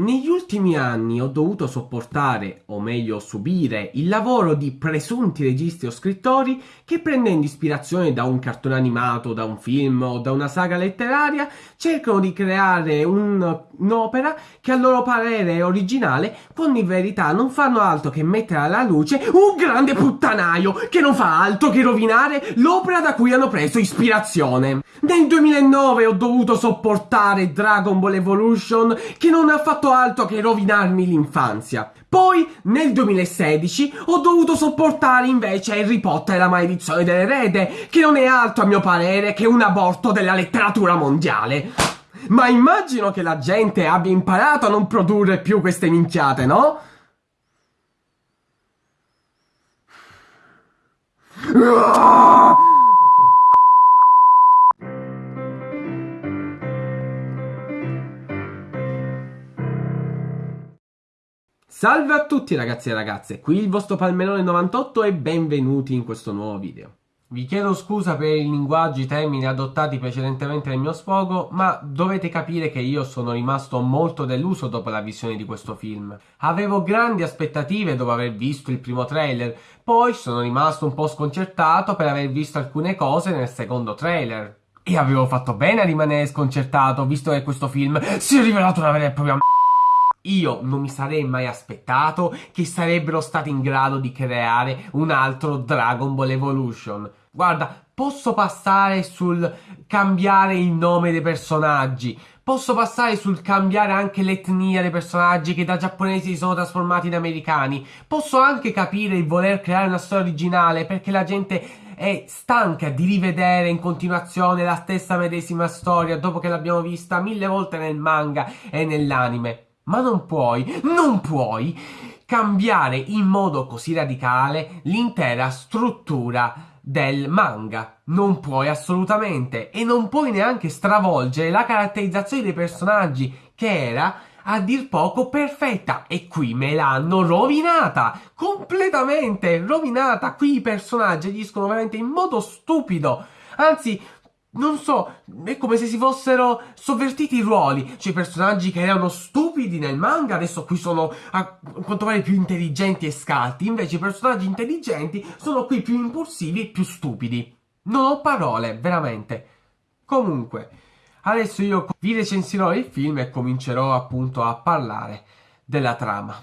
Negli ultimi anni ho dovuto sopportare, o meglio subire, il lavoro di presunti registi o scrittori che prendendo ispirazione da un cartone animato, da un film o da una saga letteraria cercano di creare un, un'opera che a loro parere è originale quando in verità non fanno altro che mettere alla luce un grande puttanaio che non fa altro che rovinare l'opera da cui hanno preso ispirazione. Nel 2009 ho dovuto sopportare Dragon Ball Evolution che non ha fatto altro che rovinarmi l'infanzia. Poi, nel 2016, ho dovuto sopportare invece Harry Potter e la maledizione dell'erede, che non è altro a mio parere che un aborto della letteratura mondiale. Ma immagino che la gente abbia imparato a non produrre più queste minchiate, no? Ah! Salve a tutti ragazzi e ragazze, qui il vostro Palmerone 98 e benvenuti in questo nuovo video. Vi chiedo scusa per i linguaggi, i termini adottati precedentemente nel mio sfogo, ma dovete capire che io sono rimasto molto deluso dopo la visione di questo film. Avevo grandi aspettative dopo aver visto il primo trailer, poi sono rimasto un po' sconcertato per aver visto alcune cose nel secondo trailer. E avevo fatto bene a rimanere sconcertato, visto che questo film si è rivelato una vera e propria io non mi sarei mai aspettato che sarebbero stati in grado di creare un altro Dragon Ball Evolution. Guarda, posso passare sul cambiare il nome dei personaggi, posso passare sul cambiare anche l'etnia dei personaggi che da giapponesi si sono trasformati in americani, posso anche capire il voler creare una storia originale perché la gente è stanca di rivedere in continuazione la stessa medesima storia dopo che l'abbiamo vista mille volte nel manga e nell'anime. Ma non puoi, non puoi cambiare in modo così radicale l'intera struttura del manga. Non puoi assolutamente e non puoi neanche stravolgere la caratterizzazione dei personaggi che era a dir poco perfetta. E qui me l'hanno rovinata completamente rovinata. Qui i personaggi agiscono veramente in modo stupido. Anzi non so, è come se si fossero sovvertiti i ruoli. Cioè, i personaggi che erano stupidi nel manga adesso qui sono a quanto pare più intelligenti e scalti. Invece i personaggi intelligenti sono qui più impulsivi e più stupidi. Non ho parole, veramente. Comunque, adesso io vi recensirò il film e comincerò appunto a parlare della trama.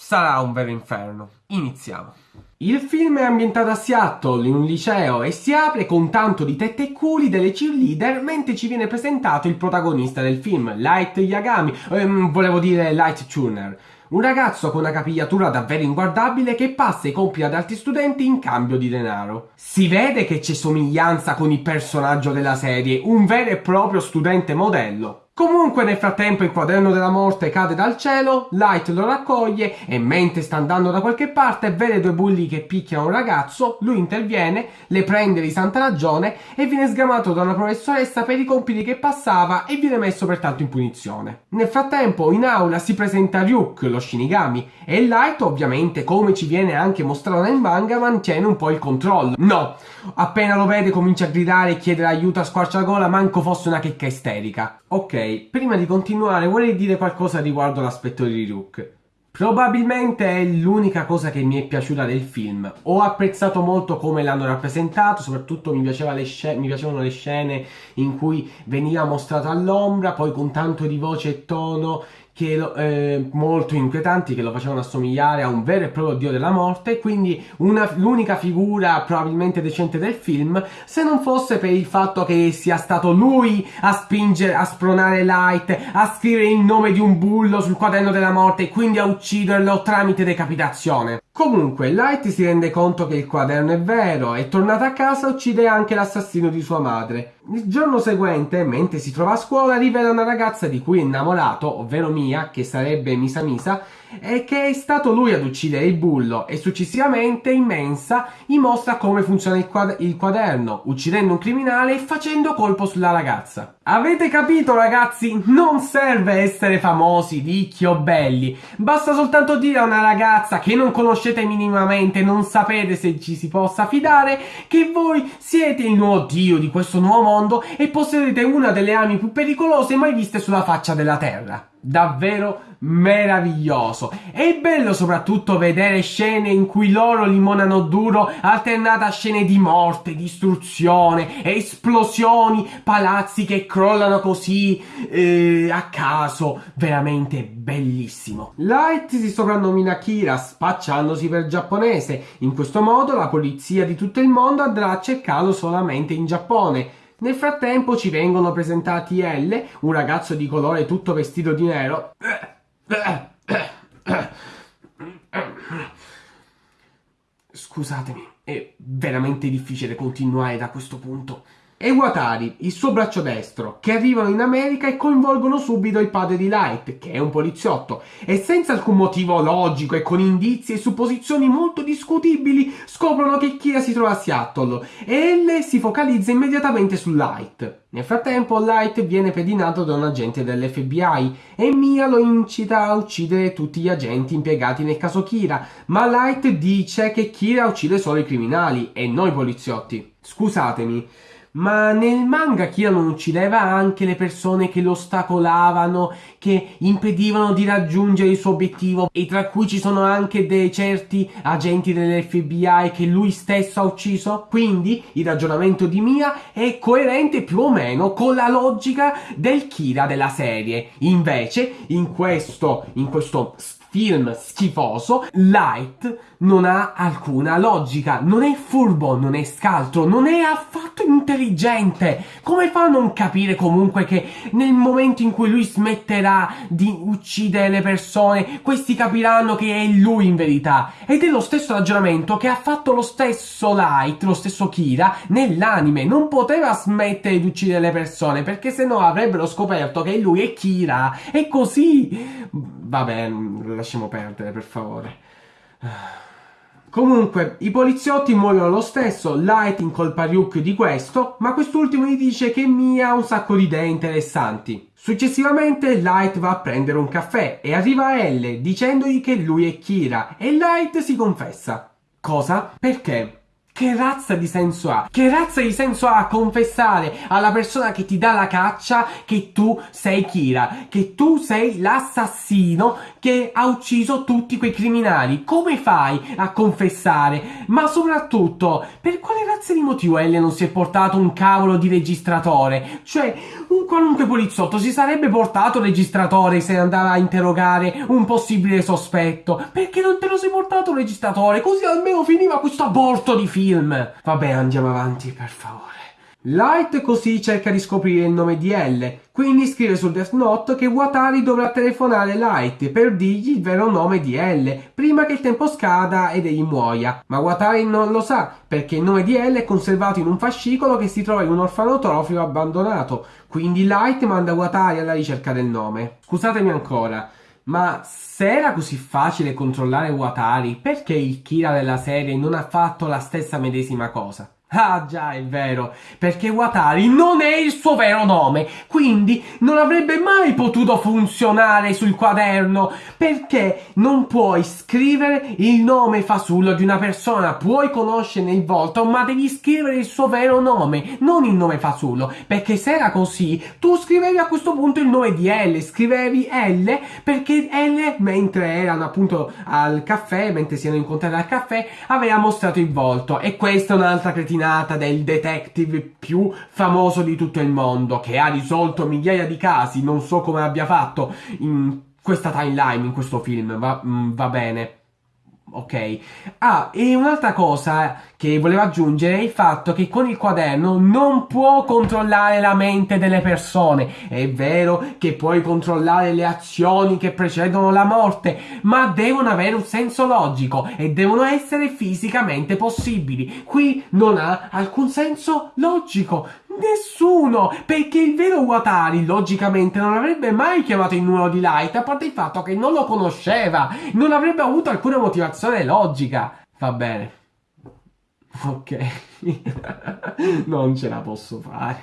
Sarà un vero inferno. Iniziamo. Il film è ambientato a Seattle, in un liceo, e si apre con tanto di tette e culi delle cheerleader mentre ci viene presentato il protagonista del film, Light Yagami, ehm, volevo dire Light Tuner. Un ragazzo con una capigliatura davvero inguardabile che passa i compiti ad altri studenti in cambio di denaro. Si vede che c'è somiglianza con il personaggio della serie, un vero e proprio studente modello. Comunque nel frattempo il quaderno della morte cade dal cielo, Light lo raccoglie e mentre sta andando da qualche parte vede due bulli che picchiano un ragazzo, lui interviene, le prende di santa ragione e viene sgamato da una professoressa per i compiti che passava e viene messo pertanto in punizione. Nel frattempo in aula si presenta Ryuk, lo Shinigami, e Light ovviamente come ci viene anche mostrato nel manga mantiene un po' il controllo. No, appena lo vede comincia a gridare e chiedere aiuto a squarciagola manco fosse una checca isterica. Ok, prima di continuare vorrei dire qualcosa riguardo l'aspetto di Ryuk. Probabilmente è l'unica cosa che mi è piaciuta del film. Ho apprezzato molto come l'hanno rappresentato, soprattutto mi, le mi, piacevano le scene in cui veniva mostrato all'ombra, poi con tanto di voce e tono che lo, eh, molto inquietanti che lo facevano assomigliare a un vero e proprio dio della morte quindi l'unica figura probabilmente decente del film se non fosse per il fatto che sia stato lui a spingere a spronare Light a scrivere il nome di un bullo sul quaderno della morte e quindi a ucciderlo tramite decapitazione Comunque, Light si rende conto che il quaderno è vero e tornata a casa uccide anche l'assassino di sua madre. Il giorno seguente, mentre si trova a scuola, rivela una ragazza di cui è innamorato, ovvero Mia, che sarebbe Misa Misa, e che è stato lui ad uccidere il bullo e successivamente in mensa gli mostra come funziona il, quad il quaderno, uccidendo un criminale e facendo colpo sulla ragazza. Avete capito ragazzi? Non serve essere famosi, ricchi o belli, basta soltanto dire a una ragazza che non conoscete minimamente, non sapete se ci si possa fidare, che voi siete il nuovo dio di questo nuovo mondo e possedete una delle armi più pericolose mai viste sulla faccia della terra. Davvero meraviglioso. È bello soprattutto vedere scene in cui loro limonano duro, alternate a scene di morte, distruzione, esplosioni, palazzi che crollano così eh, a caso. Veramente bellissimo. Light si soprannomina Kira spacciandosi per giapponese. In questo modo la polizia di tutto il mondo andrà a cercarlo solamente in Giappone. Nel frattempo ci vengono presentati L, un ragazzo di colore tutto vestito di nero. Scusatemi, è veramente difficile continuare da questo punto e Watari, il suo braccio destro, che arrivano in America e coinvolgono subito il padre di Light, che è un poliziotto, e senza alcun motivo logico e con indizi e supposizioni molto discutibili scoprono che Kira si trova a Seattle e L si focalizza immediatamente su Light. Nel frattempo Light viene pedinato da un agente dell'FBI e Mia lo incita a uccidere tutti gli agenti impiegati nel caso Kira, ma Light dice che Kira uccide solo i criminali e non i poliziotti. Scusatemi, ma nel manga Kira non uccideva anche le persone che lo ostacolavano, che impedivano di raggiungere il suo obiettivo e tra cui ci sono anche dei certi agenti dell'FBI che lui stesso ha ucciso? Quindi il ragionamento di Mia è coerente più o meno con la logica del Kira della serie. Invece, in questo, in questo film schifoso, Light non ha alcuna logica, non è furbo, non è scaltro, non è affatto intelligente. Come fa a non capire comunque che nel momento in cui lui smetterà di uccidere le persone, questi capiranno che è lui in verità? Ed è lo stesso ragionamento che ha fatto lo stesso Light, lo stesso Kira, nell'anime. Non poteva smettere di uccidere le persone perché se no avrebbero scoperto che lui è Kira. E così... Vabbè, lasciamo perdere per favore. Comunque, i poliziotti muoiono lo stesso, Light incolpa Ryuk di questo, ma quest'ultimo gli dice che Mia ha un sacco di idee interessanti. Successivamente Light va a prendere un caffè e arriva L dicendogli che lui è Kira e Light si confessa. Cosa? Perché? Che razza di senso ha? Che razza di senso ha confessare alla persona che ti dà la caccia che tu sei Kira, che tu sei l'assassino che ha ucciso tutti quei criminali? Come fai a confessare? Ma soprattutto, per quale razza di motivo L non si è portato un cavolo di registratore? Cioè, un qualunque poliziotto si sarebbe portato registratore se andava a interrogare un possibile sospetto. Perché non te lo sei portato registratore? Così almeno finiva questo aborto di film film. Vabbè, andiamo avanti, per favore. Light così cerca di scoprire il nome di L, quindi scrive su Death Note che Watari dovrà telefonare Light per dirgli il vero nome di L, prima che il tempo scada ed egli muoia. Ma Watari non lo sa, perché il nome di L è conservato in un fascicolo che si trova in un orfanotrofio abbandonato, quindi Light manda Watari alla ricerca del nome. Scusatemi ancora, ma se era così facile controllare Watari, perché il Kira della serie non ha fatto la stessa medesima cosa? Ah già, è vero, perché Watari non è il suo vero nome, quindi non avrebbe mai potuto funzionare sul quaderno, perché non puoi scrivere il nome fasullo di una persona, puoi conoscerne il volto, ma devi scrivere il suo vero nome, non il nome fasullo, perché se era così, tu scrivevi a questo punto il nome di L, scrivevi L, perché L, mentre erano appunto al caffè, mentre si erano incontrati al caffè, aveva mostrato il volto, e questa è un'altra cretina cretinata del detective più famoso di tutto il mondo, che ha risolto migliaia di casi, non so come abbia fatto in questa timeline, in questo film, va, mm, va bene. Ok. Ah, e un'altra cosa che volevo aggiungere è il fatto che con il quaderno non può controllare la mente delle persone. È vero che puoi controllare le azioni che precedono la morte, ma devono avere un senso logico e devono essere fisicamente possibili. Qui non ha alcun senso logico. Nessuno! Perché il vero Watari, logicamente, non avrebbe mai chiamato il numero di Light, a parte il fatto che non lo conosceva. Non avrebbe avuto alcuna motivazione logica. Va bene. Ok. non ce la posso fare.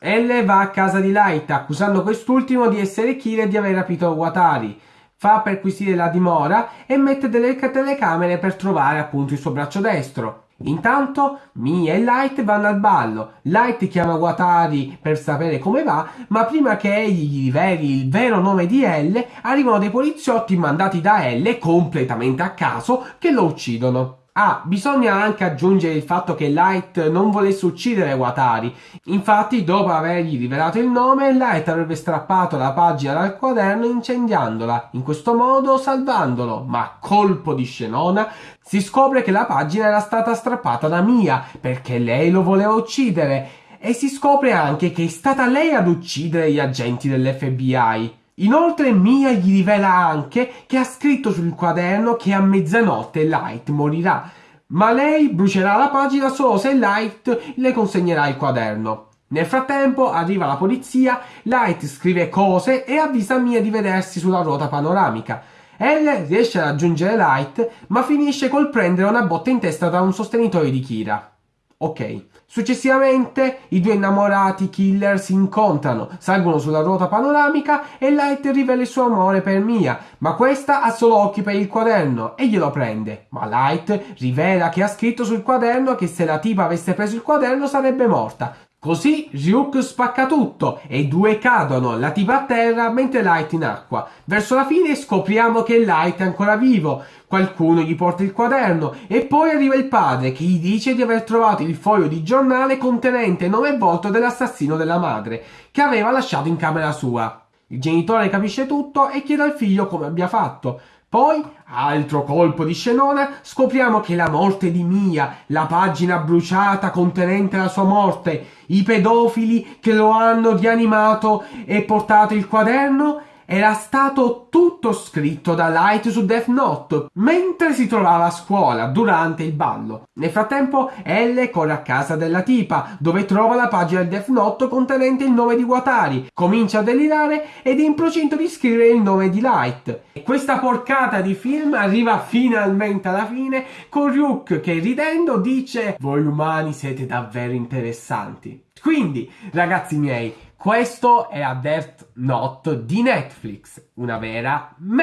L va a casa di Light, accusando quest'ultimo di essere Kira e di aver rapito Watari. Fa perquisire la dimora e mette delle telecamere per trovare appunto il suo braccio destro. Intanto Mia e Light vanno al ballo. Light chiama Watari per sapere come va, ma prima che egli gli riveli il vero nome di L, arrivano dei poliziotti mandati da L completamente a caso che lo uccidono. Ah, bisogna anche aggiungere il fatto che Light non volesse uccidere Watari. Infatti, dopo avergli rivelato il nome, Light avrebbe strappato la pagina dal quaderno incendiandola, in questo modo salvandolo. Ma colpo di scenona, si scopre che la pagina era stata strappata da Mia, perché lei lo voleva uccidere. E si scopre anche che è stata lei ad uccidere gli agenti dell'FBI. Inoltre Mia gli rivela anche che ha scritto sul quaderno che a mezzanotte Light morirà, ma lei brucerà la pagina solo se Light le consegnerà il quaderno. Nel frattempo arriva la polizia, Light scrive cose e avvisa Mia di vedersi sulla ruota panoramica. Elle riesce a raggiungere Light, ma finisce col prendere una botta in testa da un sostenitore di Kira. Ok. Successivamente i due innamorati killer si incontrano, salgono sulla ruota panoramica e Light rivela il suo amore per Mia, ma questa ha solo occhi per il quaderno e glielo prende. Ma Light rivela che ha scritto sul quaderno che se la tipa avesse preso il quaderno sarebbe morta. Così Ryuk spacca tutto e i due cadono, la tipa a terra mentre Light in acqua. Verso la fine scopriamo che Light è ancora vivo, qualcuno gli porta il quaderno e poi arriva il padre che gli dice di aver trovato il foglio di giornale contenente nome e volto dell'assassino della madre, che aveva lasciato in camera sua. Il genitore capisce tutto e chiede al figlio come abbia fatto. Poi, altro colpo di scenona, scopriamo che la morte di Mia, la pagina bruciata contenente la sua morte, i pedofili che lo hanno rianimato e portato il quaderno era stato tutto scritto da Light su Death Note mentre si trovava a scuola durante il ballo. Nel frattempo Elle corre a casa della tipa dove trova la pagina del Death Note contenente il nome di Watari, comincia a delirare ed è in procinto di scrivere il nome di Light. E questa porcata di film arriva finalmente alla fine con Ryuk che ridendo dice voi umani siete davvero interessanti. Quindi, ragazzi miei, questo è a Death Note di Netflix, una vera me.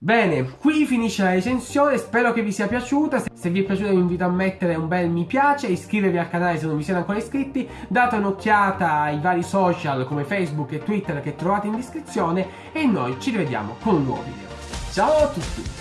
Bene, qui finisce la recensione, spero che vi sia piaciuta, se vi è piaciuta vi invito a mettere un bel mi piace, iscrivervi al canale se non vi siete ancora iscritti, date un'occhiata ai vari social come Facebook e Twitter che trovate in descrizione e noi ci rivediamo con un nuovo video. Ciao a tutti!